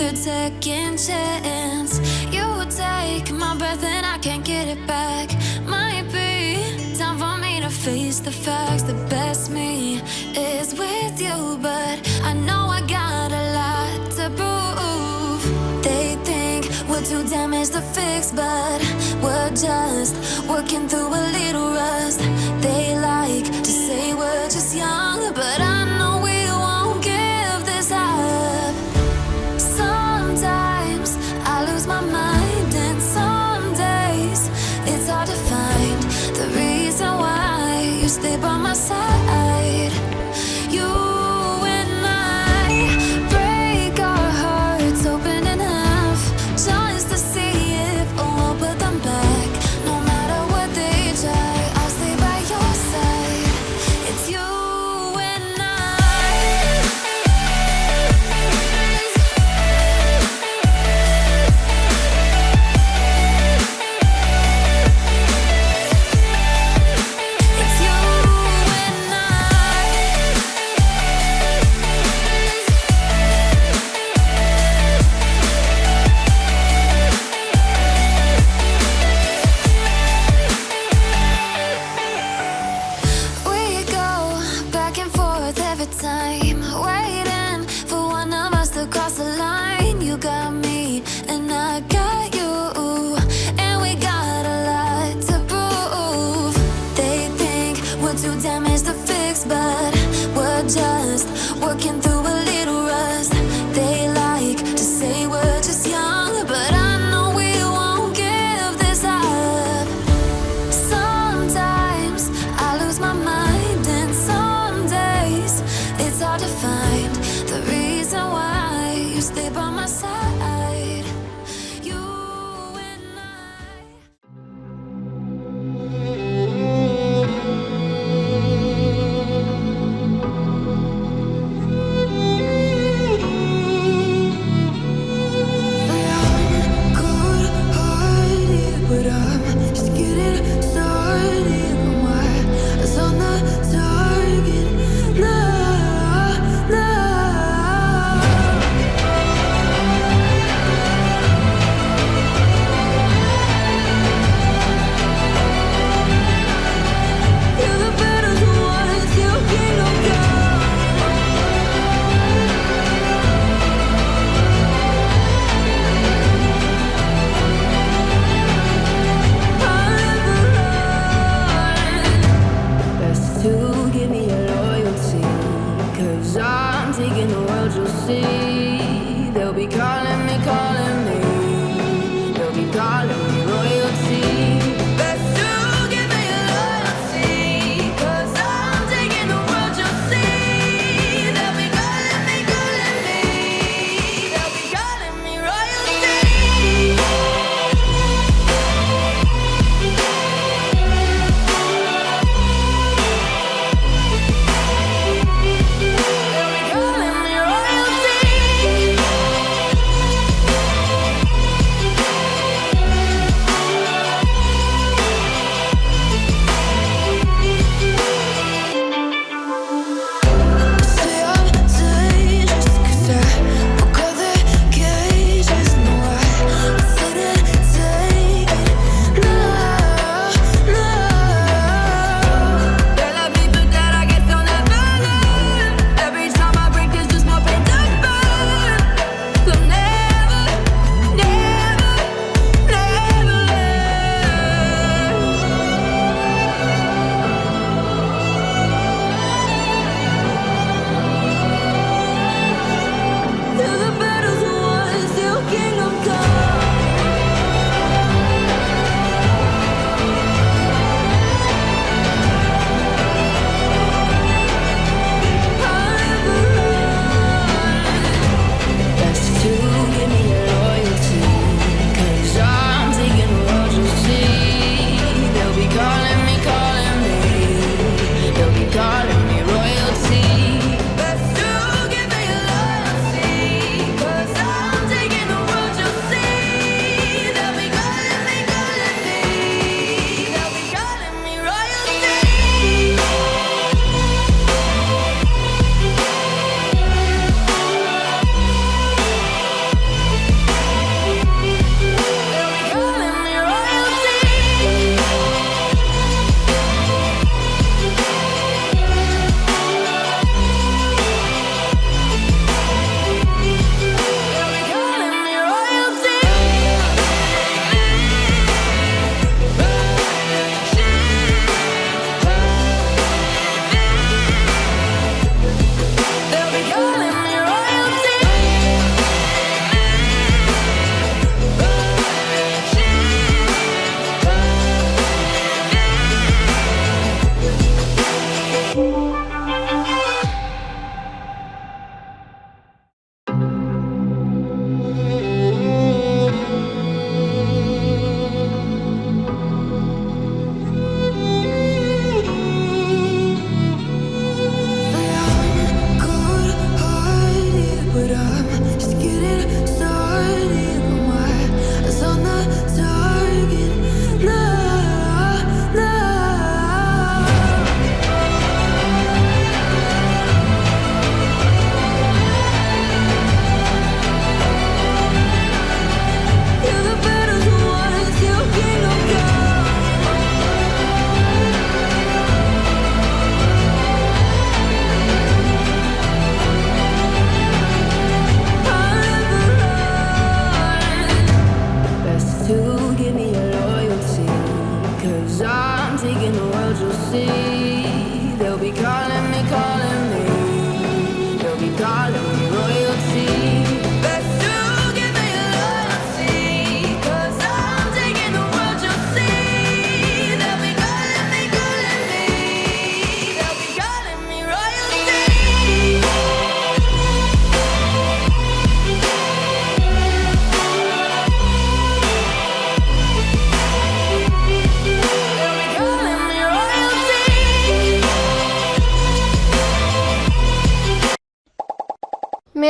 third second chance. You take my breath and I can't get it back. Might be time for me to face the facts. The best me is with you But I know I got a lot to prove. They think we're too damaged to fix But we're just working through a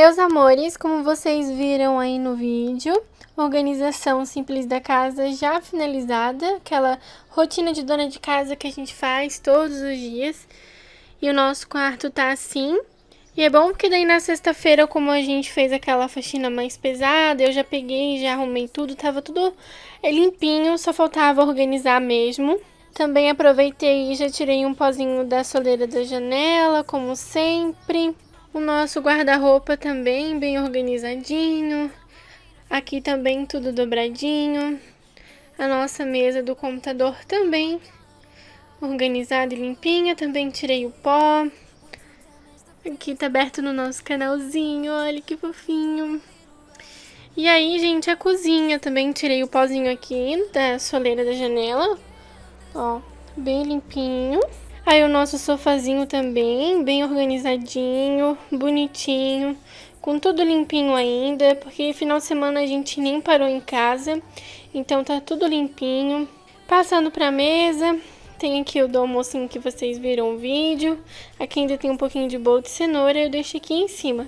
Meus amores, como vocês viram aí no vídeo, organização simples da casa já finalizada, aquela rotina de dona de casa que a gente faz todos os dias. E o nosso quarto tá assim. E é bom porque daí na sexta-feira, como a gente fez aquela faxina mais pesada, eu já peguei, já arrumei tudo, tava tudo limpinho, só faltava organizar mesmo. Também aproveitei e já tirei um pozinho da soleira da janela, como sempre. O nosso guarda-roupa também bem organizadinho. Aqui também tudo dobradinho. A nossa mesa do computador também organizada e limpinha. Também tirei o pó. Aqui tá aberto no nosso canalzinho, olha que fofinho. E aí, gente, a cozinha também tirei o pozinho aqui da soleira da janela. Ó, bem limpinho. Aí o nosso sofazinho também, bem organizadinho, bonitinho, com tudo limpinho ainda, porque final de semana a gente nem parou em casa, então tá tudo limpinho. Passando pra mesa, tem aqui o do almocinho que vocês viram o vídeo, aqui ainda tem um pouquinho de bolo de cenoura, eu deixo aqui em cima.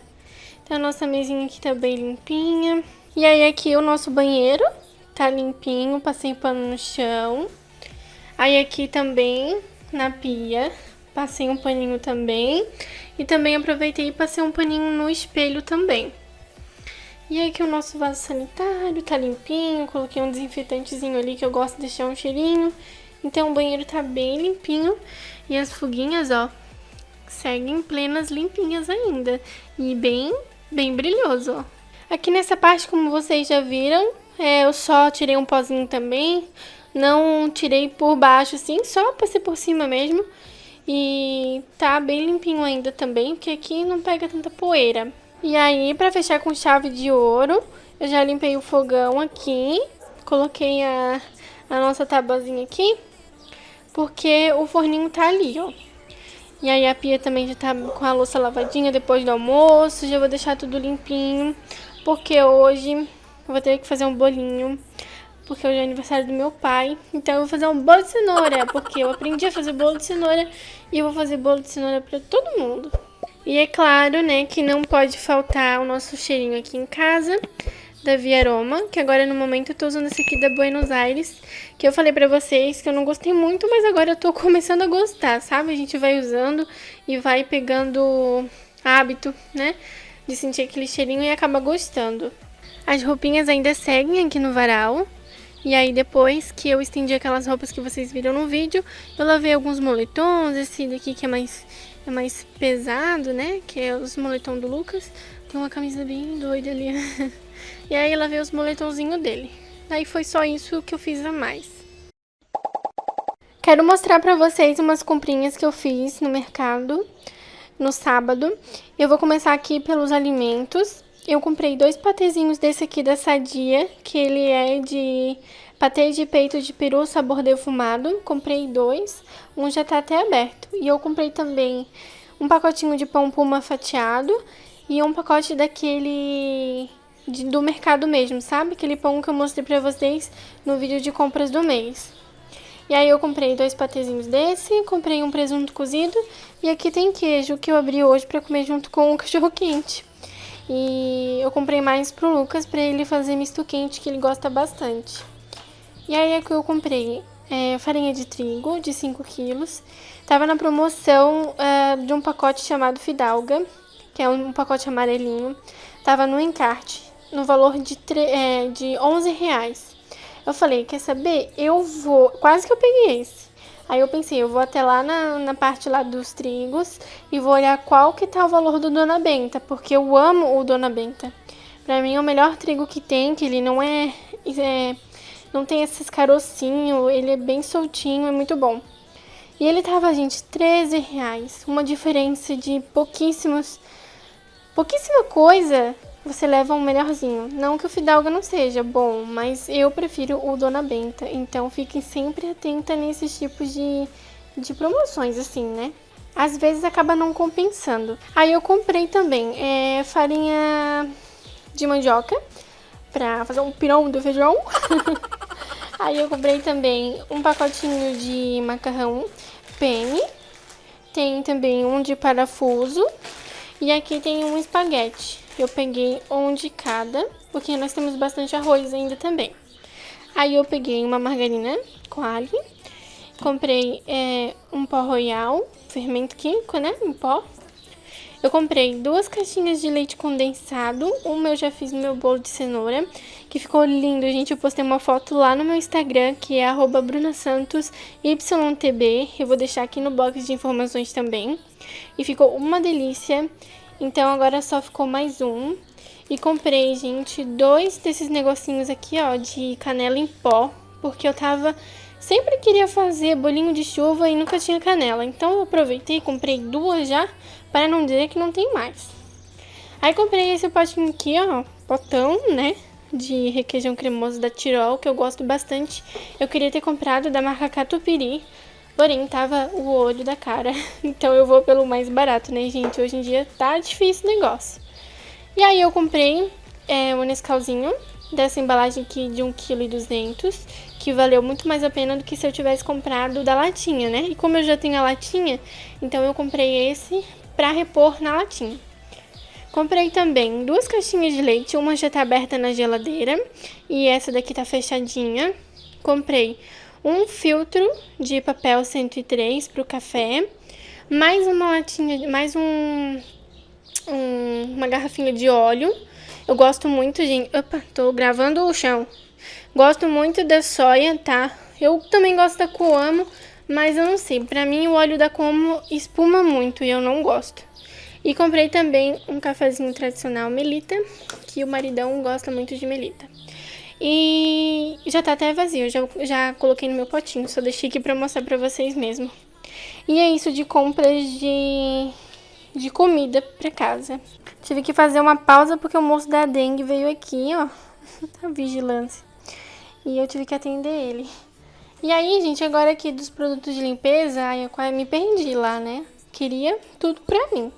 Então a nossa mesinha aqui tá bem limpinha. E aí aqui o nosso banheiro tá limpinho, passei pano no chão. Aí aqui também na pia, passei um paninho também. E também aproveitei e passei um paninho no espelho também. E aí aqui o nosso vaso sanitário tá limpinho, coloquei um desinfetantezinho ali que eu gosto de deixar um cheirinho. Então o banheiro tá bem limpinho e as fuguinhas, ó, seguem plenas limpinhas ainda. E bem, bem brilhoso, ó. Aqui nessa parte, como vocês já viram, é, eu só tirei um pozinho também. Não tirei por baixo, assim, só passei por cima mesmo. E tá bem limpinho ainda também, porque aqui não pega tanta poeira. E aí, pra fechar com chave de ouro, eu já limpei o fogão aqui. Coloquei a, a nossa tabuzinha aqui, porque o forninho tá ali, ó. E aí a pia também já tá com a louça lavadinha depois do almoço. Já vou deixar tudo limpinho, porque hoje eu vou ter que fazer um bolinho porque hoje é aniversário do meu pai. Então eu vou fazer um bolo de cenoura, porque eu aprendi a fazer bolo de cenoura e eu vou fazer bolo de cenoura pra todo mundo. E é claro, né, que não pode faltar o nosso cheirinho aqui em casa, da Via Aroma, que agora no momento eu tô usando esse aqui da Buenos Aires, que eu falei pra vocês que eu não gostei muito, mas agora eu tô começando a gostar, sabe? A gente vai usando e vai pegando hábito, né, de sentir aquele cheirinho e acaba gostando. As roupinhas ainda seguem aqui no varal, e aí depois que eu estendi aquelas roupas que vocês viram no vídeo, eu lavei alguns moletons, esse daqui que é mais, é mais pesado, né? Que é os moletom do Lucas. Tem uma camisa bem doida ali. e aí lavei os moletomzinhos dele. Daí foi só isso que eu fiz a mais. Quero mostrar pra vocês umas comprinhas que eu fiz no mercado no sábado. Eu vou começar aqui pelos alimentos. Eu comprei dois patezinhos desse aqui da Sadia, que ele é de patê de peito de peru sabor defumado. Comprei dois, um já tá até aberto. E eu comprei também um pacotinho de pão puma fatiado e um pacote daquele de- do mercado mesmo, sabe? Aquele pão que eu mostrei pra vocês no vídeo de compras do mês. E aí eu comprei dois patezinhos desse, comprei um presunto cozido e aqui tem queijo que eu abri hoje pra comer junto com o cachorro quente. E eu comprei mais pro Lucas pra ele fazer misto quente, que ele gosta bastante. E aí aqui eu comprei é, farinha de trigo de 5 quilos. Tava na promoção é, de um pacote chamado Fidalga, que é um pacote amarelinho. Tava no encarte, no valor de, é, de 11 reais. Eu falei, quer saber? Eu vou... Quase que eu peguei esse. Aí eu pensei, eu vou até lá na, na parte lá dos trigos e vou olhar qual que tá o valor do Dona Benta, porque eu amo o Dona Benta. Pra mim é o melhor trigo que tem, que ele não é... é não tem esses carocinhos, ele é bem soltinho, é muito bom. E ele tava, gente, 13 reais. Uma diferença de pouquíssimos... Pouquíssima coisa, você leva um melhorzinho. Não que o Fidalga não seja bom, mas eu prefiro o Dona Benta. Então fiquem sempre atenta nesses tipos de, de promoções, assim, né? Às vezes acaba não compensando. Aí eu comprei também é, farinha de mandioca pra fazer um pirão do feijão. Aí eu comprei também um pacotinho de macarrão penne. Tem também um de parafuso. E aqui tem um espaguete. Eu peguei um de cada, porque nós temos bastante arroz ainda também. Aí eu peguei uma margarina com alho. Comprei é, um pó royal, fermento químico, né? Em pó. Eu comprei duas caixinhas de leite condensado. Uma eu já fiz no meu bolo de cenoura, que ficou lindo, gente. Eu postei uma foto lá no meu Instagram, que é brunasantosYTB. Eu vou deixar aqui no box de informações também. E ficou uma delícia. Então agora só ficou mais um. E comprei, gente, dois desses negocinhos aqui, ó, de canela em pó. Porque eu tava... Sempre queria fazer bolinho de chuva e nunca tinha canela. Então eu aproveitei e comprei duas já para não dizer que não tem mais. Aí comprei esse potinho aqui, ó, potão, né, de requeijão cremoso da Tirol, que eu gosto bastante. Eu queria ter comprado da marca Catupiry, porém tava o olho da cara. Então eu vou pelo mais barato, né, gente? Hoje em dia tá difícil o negócio. E aí eu comprei é, um Nescauzinho dessa embalagem aqui de 1,2 kg, que valeu muito mais a pena do que se eu tivesse comprado da latinha, né? E como eu já tenho a latinha, então eu comprei esse para repor na latinha. Comprei também duas caixinhas de leite, uma já tá aberta na geladeira e essa daqui tá fechadinha. Comprei um filtro de papel 103 para o café, mais uma latinha, mais um, um, uma garrafinha de óleo. Eu gosto muito, gente. Opa, tô gravando o chão. Gosto muito da soia, tá? Eu também gosto da coamo, mas eu não sei, pra mim o óleo da Como espuma muito e eu não gosto. E comprei também um cafezinho tradicional Melita, que o maridão gosta muito de Melita. E já tá até vazio, já, já coloquei no meu potinho, só deixei aqui pra mostrar pra vocês mesmo. E é isso de compras de, de comida pra casa. Tive que fazer uma pausa porque o moço da dengue veio aqui, ó, a vigilância. E eu tive que atender ele. E aí, gente, agora aqui dos produtos de limpeza, eu quase me perdi lá, né? Queria tudo pra mim.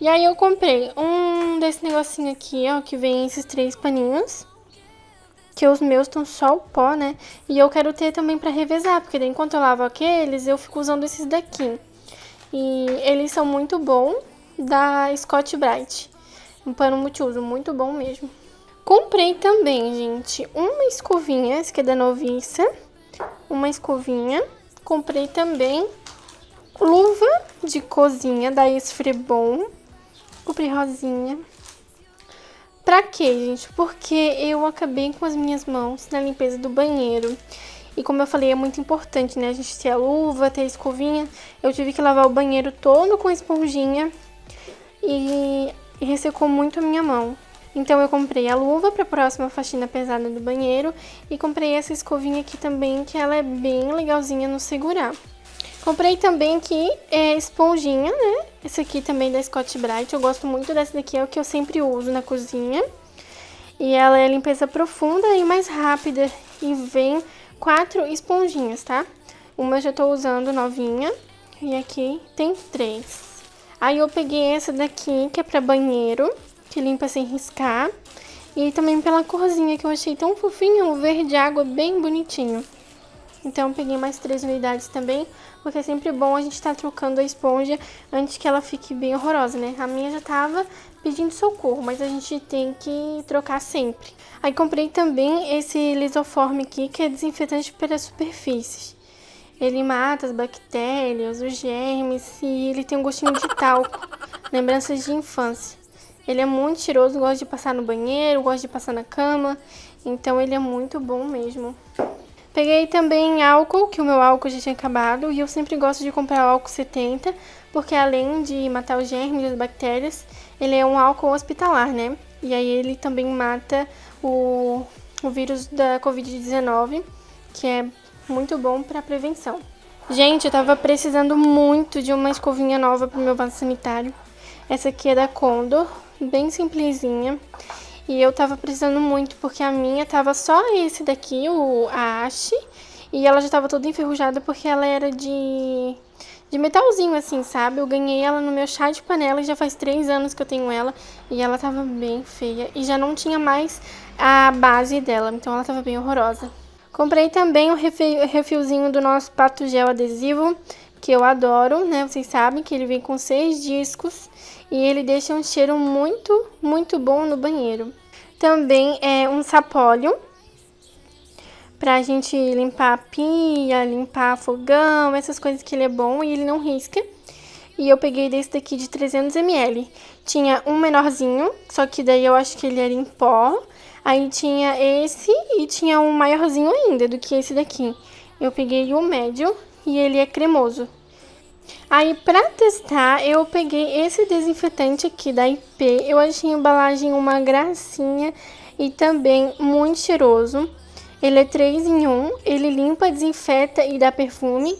E aí eu comprei um desse negocinho aqui, ó, que vem esses três paninhos. Que os meus estão só o pó, né? E eu quero ter também pra revezar, porque enquanto eu lavo aqueles, eu fico usando esses daqui. E eles são muito bons, da Scott Bright. Um pano multiuso, muito bom mesmo. Comprei também, gente, uma escovinha, essa aqui é da Noviça uma escovinha. Comprei também luva de cozinha da Esfrebon. Comprei rosinha. Pra quê, gente? Porque eu acabei com as minhas mãos na limpeza do banheiro. E como eu falei, é muito importante, né? A gente ter a luva, ter a escovinha. Eu tive que lavar o banheiro todo com esponjinha. E, e ressecou muito a minha mão. Então eu comprei a luva para a próxima faxina pesada do banheiro e comprei essa escovinha aqui também, que ela é bem legalzinha no segurar. Comprei também aqui é, esponjinha, né? Essa aqui também da Scott Bright, eu gosto muito dessa daqui, é o que eu sempre uso na cozinha. E ela é limpeza profunda e mais rápida e vem quatro esponjinhas, tá? Uma eu já tô usando novinha e aqui tem três. Aí eu peguei essa daqui, que é pra banheiro que limpa sem riscar. E também pela corzinha que eu achei tão fofinho, o verde água bem bonitinho. Então peguei mais três unidades também, porque é sempre bom a gente estar tá trocando a esponja antes que ela fique bem horrorosa, né? A minha já tava pedindo socorro, mas a gente tem que trocar sempre. Aí comprei também esse lisoforme aqui, que é desinfetante para superfícies. Ele mata as bactérias, os germes e ele tem um gostinho de talco, lembranças de infância. Ele é muito cheiroso, gosta de passar no banheiro, gosta de passar na cama, então ele é muito bom mesmo. Peguei também álcool, que o meu álcool já tinha acabado, e eu sempre gosto de comprar álcool 70, porque além de matar os germes e as bactérias, ele é um álcool hospitalar, né? E aí ele também mata o, o vírus da Covid-19, que é muito bom para prevenção. Gente, eu tava precisando muito de uma escovinha nova pro meu vaso sanitário. Essa aqui é da Condor, bem simplesinha. E eu tava precisando muito, porque a minha tava só esse daqui, o, a. E ela já tava toda enferrujada porque ela era de, de metalzinho, assim, sabe? Eu ganhei ela no meu chá de panela e já faz três anos que eu tenho ela. E ela tava bem feia. E já não tinha mais a base dela, então ela tava bem horrorosa. Comprei também o refilzinho do nosso pato gel adesivo, que eu adoro, né? Vocês sabem que ele vem com seis discos e ele deixa um cheiro muito, muito bom no banheiro. Também é um sapólio pra gente limpar a pia, limpar fogão, essas coisas que ele é bom e ele não risca. E eu peguei desse daqui de 300ml. Tinha um menorzinho, só que daí eu acho que ele era em pó. Aí tinha esse e tinha um maiorzinho ainda do que esse daqui. Eu peguei o médio e ele é cremoso. Aí, pra testar, eu peguei esse desinfetante aqui da IP. Eu achei a embalagem uma gracinha e também muito cheiroso. Ele é 3 em 1, ele limpa, desinfeta e dá perfume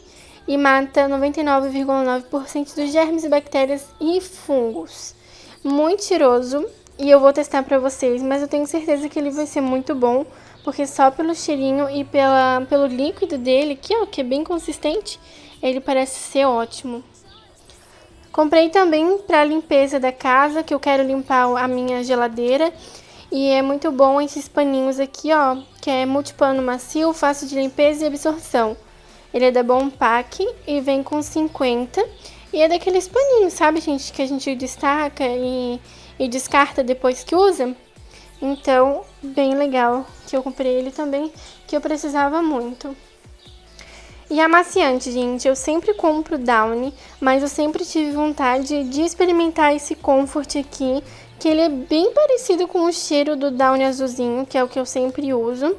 e mata 99,9% dos germes, bactérias e fungos. Muito cheiroso e eu vou testar pra vocês, mas eu tenho certeza que ele vai ser muito bom, porque só pelo cheirinho e pela, pelo líquido dele, que, ó, que é bem consistente, ele parece ser ótimo. Comprei também para limpeza da casa, que eu quero limpar a minha geladeira. E é muito bom esses paninhos aqui, ó, que é multipano macio, fácil de limpeza e absorção. Ele é da Bompac e vem com 50. E é daqueles paninhos, sabe, gente, que a gente destaca e, e descarta depois que usa. Então, bem legal que eu comprei ele também, que eu precisava muito. E amaciante, gente, eu sempre compro Downy, mas eu sempre tive vontade de experimentar esse Comfort aqui, que ele é bem parecido com o cheiro do Downy azulzinho, que é o que eu sempre uso.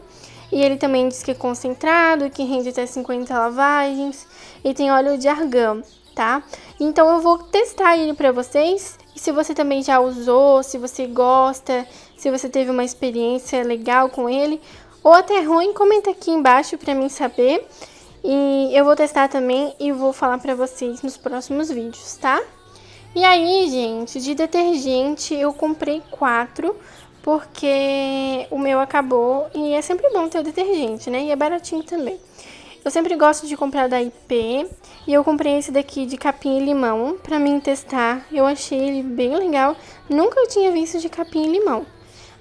E ele também diz que é concentrado, que rende até 50 lavagens e tem óleo de argão, tá? Então eu vou testar ele pra vocês. E se você também já usou, se você gosta, se você teve uma experiência legal com ele, ou até ruim, comenta aqui embaixo pra mim saber. E eu vou testar também e vou falar pra vocês nos próximos vídeos, tá? E aí, gente, de detergente eu comprei quatro, porque o meu acabou e é sempre bom ter o detergente, né? E é baratinho também. Eu sempre gosto de comprar da IP e eu comprei esse daqui de capim e limão pra mim testar. Eu achei ele bem legal, nunca tinha visto de capim e limão.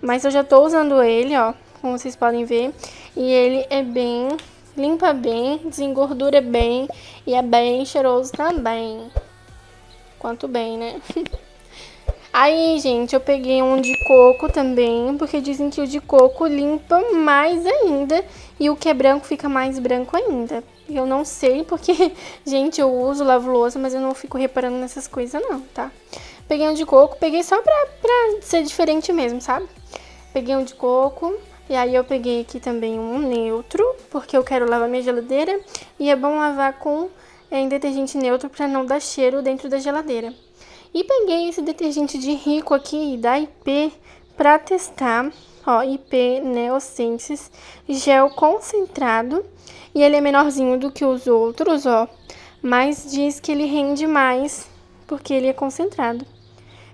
Mas eu já tô usando ele, ó, como vocês podem ver, e ele é bem limpa bem, desengordura bem e é bem cheiroso também. Quanto bem, né? Aí, gente, eu peguei um de coco também, porque dizem que o de coco limpa mais ainda e o que é branco fica mais branco ainda. Eu não sei porque, gente, eu uso lavo louça, mas eu não fico reparando nessas coisas não, tá? Peguei um de coco, peguei só pra, pra ser diferente mesmo, sabe? Peguei um de coco, e aí eu peguei aqui também um neutro, porque eu quero lavar minha geladeira. E é bom lavar com é, detergente neutro para não dar cheiro dentro da geladeira. E peguei esse detergente de rico aqui da IP para testar. Ó, IP Neosenses gel concentrado. E ele é menorzinho do que os outros, ó. Mas diz que ele rende mais porque ele é concentrado.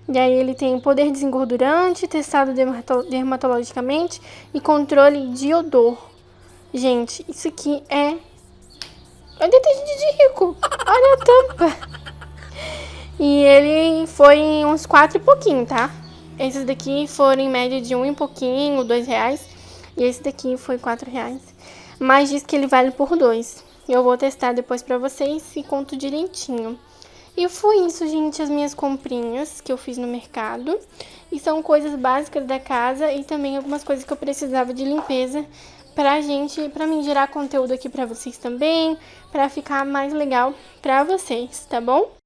E aí ele tem poder desengordurante, testado dermatologicamente e controle de odor. Gente, isso aqui é... É detergente de rico. Olha a tampa. E ele foi uns quatro e pouquinho, tá? Esses daqui foram em média de um e pouquinho, dois reais. E esse daqui foi quatro reais. Mas diz que ele vale por dois. Eu vou testar depois pra vocês e conto direitinho. E foi isso, gente, as minhas comprinhas que eu fiz no mercado. E são coisas básicas da casa e também algumas coisas que eu precisava de limpeza pra gente, pra mim gerar conteúdo aqui pra vocês também, pra ficar mais legal pra vocês, tá bom?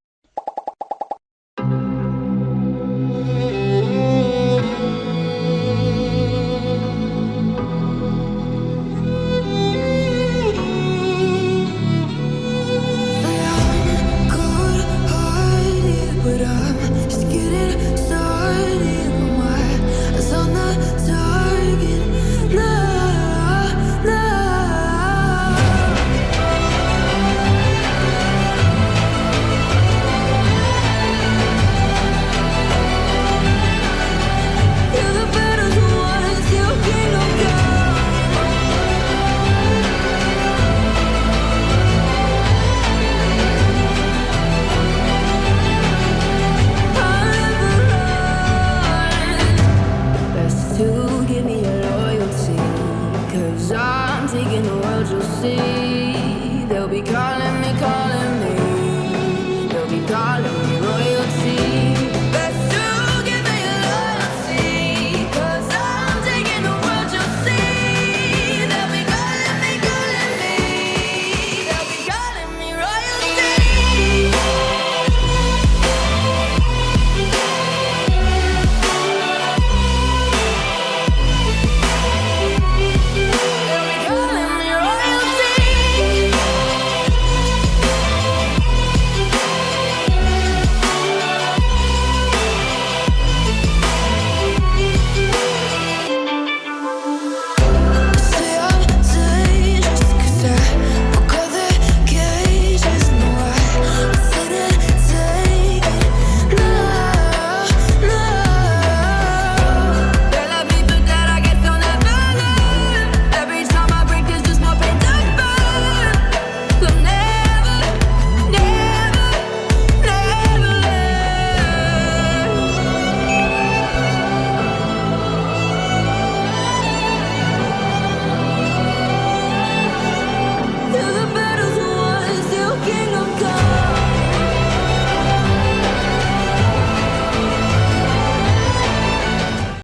you see.